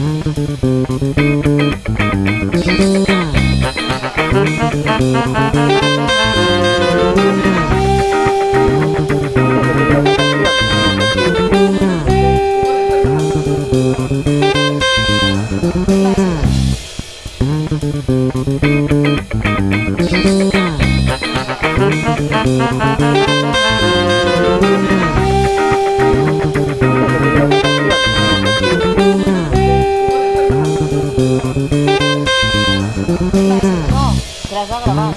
No, te las va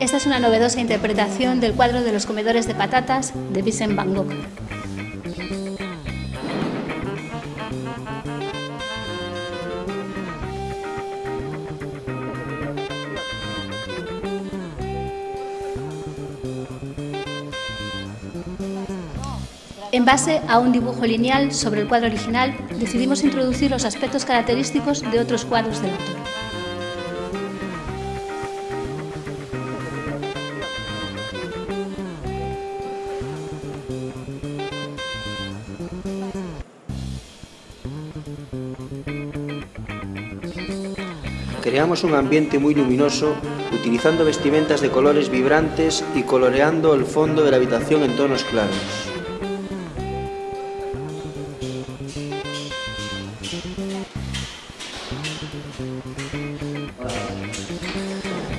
Esta es una novedosa interpretación del cuadro de los comedores de patatas de Vincent Van Gogh. En base a un dibujo lineal sobre el cuadro original, decidimos introducir los aspectos característicos de otros cuadros del autor. Creamos un ambiente muy luminoso utilizando vestimentas de colores vibrantes y coloreando el fondo de la habitación en tonos claros.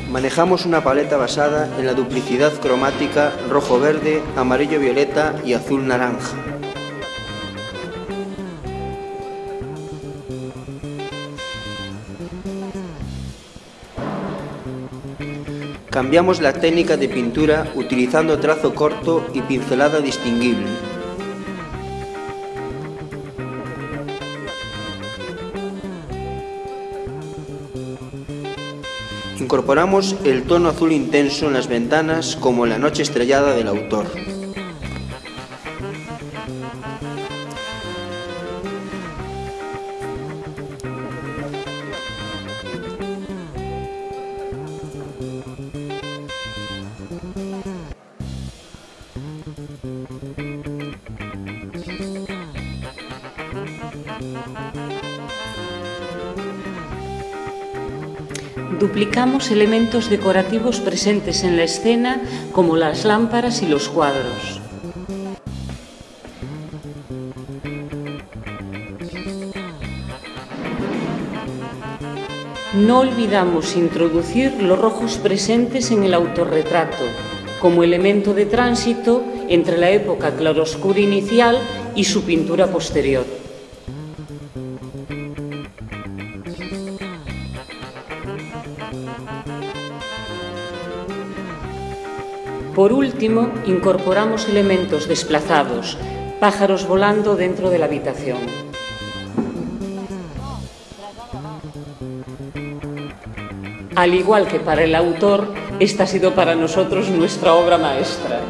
Manejamos una paleta basada en la duplicidad cromática rojo-verde, amarillo-violeta y azul-naranja. Cambiamos la técnica de pintura utilizando trazo corto y pincelada distinguible. Incorporamos el tono azul intenso en las ventanas como la noche estrellada del autor. Duplicamos elementos decorativos presentes en la escena como las lámparas y los cuadros. No olvidamos introducir los rojos presentes en el autorretrato como elemento de tránsito entre la época claroscura inicial y su pintura posterior. Por último, incorporamos elementos desplazados, pájaros volando dentro de la habitación. Al igual que para el autor, esta ha sido para nosotros nuestra obra maestra.